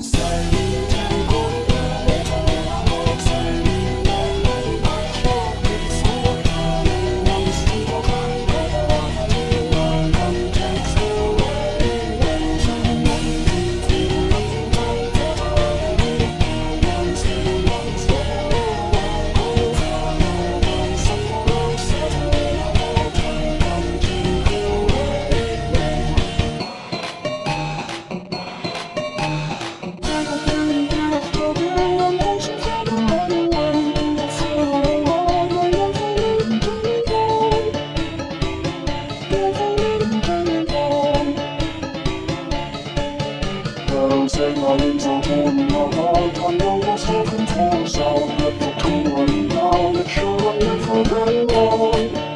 Sorry. shadow Say my name's all torn in heart I know you're still torn So I'll get the cool running down Make sure I live for very long